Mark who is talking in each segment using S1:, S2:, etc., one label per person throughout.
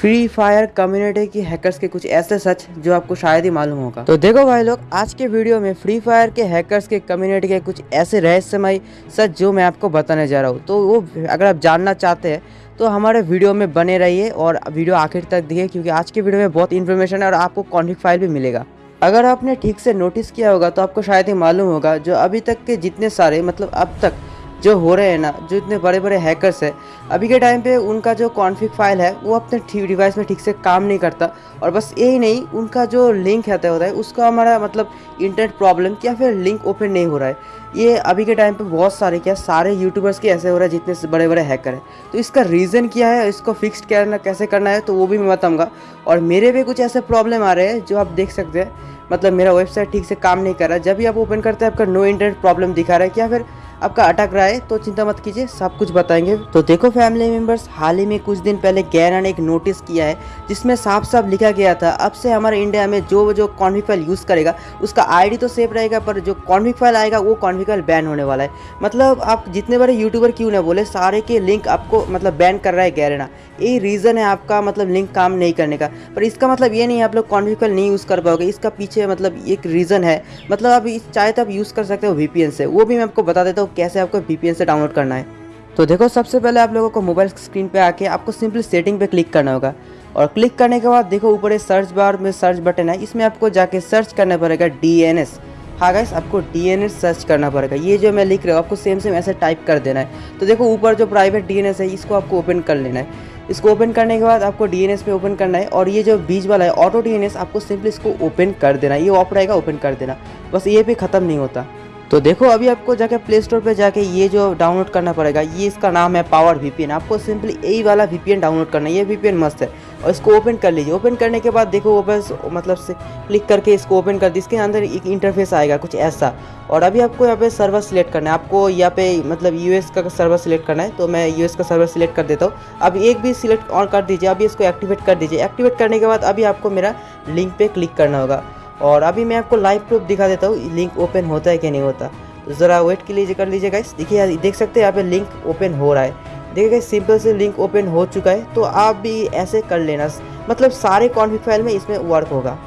S1: Free fire community की hackers के कुछ ऐसे सच जो आपको शायद ही मालूम होगा। तो देखो भाई लोग, आज के वीडियो में फ्री फायर के हैकर्स के कम्युनिटी के कुछ ऐसे रहस्यमय सच जो मैं आपको बताने जा रहा हूँ। तो वो अगर आप जानना चाहते हैं तो हमारे वीडियो में बने रहिए और वीडियो आखिर तक दिखे क्योंकि आज के वीडियो में बहुत इन्फॉर्मेशन है और आपको कॉन्फ्लिक फ़ाइल भी मिलेगा। अगर आपने ठीक से नोटिस किया होगा तो आपको शायद ही मालूम होगा, जो अभी तक के जितने सारे मतलब अब तक जो हो रहे हैं ना, जो इतने बड़े बड़े हैकर्स हैं, अभी के टाइम पे उनका जो कॉन्फ़िग फ़ाइल है, वो अपने डिवाइस में ठीक से काम नहीं करता और बस यही नहीं, उनका जो लिंक रहता होता है, उसका हमारा मतलब इंटरनेट प्रॉब्लम या फिर लिंक ओपन नहीं हो रहा है। ये अभी के टाइम पे बहुत सारे, क्या सारे यूट्यूबर्स के ऐसे हो रहा है जितने बड़े बड़े हैकर हैं। तो इसका रीज़न क्या है, इसको फिक्स करना, कैसे करना है तो वो भी मैं बताऊँगा। और मेरे भी कुछ ऐसे प्रॉब्लम आ रहे हैं, जो आप देख सकते हैं। मतलब मेरा वेबसाइट ठीक से काम नहीं कर रहा जब भी आप ओपन करते हैं, आपका नो इंटरनेट प्रॉब्लम दिखा रहा है, क्या फिर आपका अटक रहा है तो चिंता मत कीजिए, सब कुछ बताएँगे। तो देखो फैमिली मेंबर्स हाल ही में कुछ दिन पहले गैरा ने एक नोटिस किया है, जिसमें साफ़ साफ़ लिखा गया था, अब से हमारे इंडिया में जो जो कॉन्फिक फ़ाइल यूज़ करेगा, उसका आईडी तो सेफ़ रहेगा, पर जो कॉन्फिक फ़ाइल आएगा, वो कॉन्फिक फ़ाइल बैन होने वाला है। मतलब आप जितने बड़े यूट्यूबर क्यों ना बोले, सारे के लिंक आपको मतलब बैन कर रहा है गैरेना। यही रीज़न है आपका मतलब लिंक काम नहीं करने का। पर इसका मतलब ये नहीं है, आप लोग फ़ाइल नहीं यूज़ कर पाओगे। इसका पीछे मतलब एक रीज़न है। मतलब आप चाहे तो आप यूज़ कर सकते हो वी से। वो भी मैं आपको बता देता हूँ। कैसे आपको वी से डाउनलोड करना है। तो देखो, सबसे पहले आप लोगों को मोबाइल स्क्रीन पे आके आपको सिंपली सेटिंग पे क्लिक करना होगा। और क्लिक करने के बाद देखो, ऊपर सर्च बार में सर्च बटन है। इसमें आपको जाके सर्च करना पड़ेगा डी एन एस हाँ गाइस आपको एस सर्च करना पड़ेगा। ये जो मैं लिख रहा हूँ, आपको सेम सेम ऐसे टाइप कर देना है। तो देखो, ऊपर जो प्राइवेट डी एन एस है, इसको आपको ओपन कर लेना है। इसको ओपन करने के बाद आपको डी एन एस पे ओपन करना है। और ये जो बीच वाला है ऑटो डी एन एस आपको सिंपली इसको ओपन कर देना है। ये ऑफ़ रहेगा ओपन कर देना। बस ये भी ख़त्म नहीं होता। तो देखो, अभी आपको जाके प्ले स्टोर पर जाके ये जो डाउनलोड करना पड़ेगा, ये इसका नाम है पावर वीपीएन आपको सिंपली यही वाला वीपीएन डाउनलोड करना है, ये वीपीएन मस्त है। और इसको ओपन कर लीजिए। ओपन करने के बाद देखो बस मतलब से क्लिक करके इसको ओपन कर दी इसके अंदर एक इंटरफेस आएगा, कुछ ऐसा। और अभी आपको यहाँ पे सर्वर सिलेक्ट करना है। आपको यहाँ पे मतलब यूएस का सर्वर सिलेक्ट करना है। तो मैं यूएस का सर्वर सिलेक्ट कर देता हूँ। अब एक भी सिलेक्ट ऑन कर दीजिए। अभी इसको एक्टिवेट कर दीजिए। एक्टिवेट करने के बाद अभी आपको मेरा लिंक पे क्लिक करना होगा। और अभी मैं आपको लाइव प्रूफ दिखा देता हूँ लिंक ओपन होता है कि नहीं होता। तो ज़रा वेट के लिए कर लीजिए गाइस देखिए देख सकते हैं यहाँ पे लिंक ओपन हो रहा है। देखिए गाइस सिंपल से लिंक ओपन हो चुका है तो आप भी ऐसे कर लेना। मतलब सारे कॉन्फिक फ़ाइल में इसमें वर्क होगा।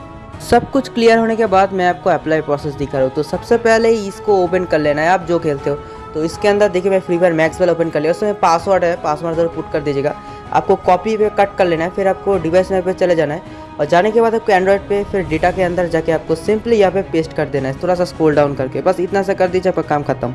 S1: सब कुछ क्लियर होने के बाद मैं आपको अप्लाई प्रोसेस दिखा रहा हूँ। तो सबसे पहले इसको ओपन कर लेना है, आप जो खेलते हो। तो इसके अंदर देखिए मैं फ्री फायर मैक्स वाला ओपन कर लिया। उसमें पासवर्ड है पासवर्ड ज़रूर पुट कर दीजिएगा। आपको कॉपी पे कट कर लेना है, फिर आपको डिवाइस नंबर पे चले जाना है और जाने के बाद आपको एंड्रॉइड पे, फिर डेटा के अंदर जाके आपको सिंपली यहाँ पे पेस्ट कर देना है। थोड़ा सा स्क्रॉल डाउन करके। बस इतना सा कर दीजिए, आपका काम खत्म।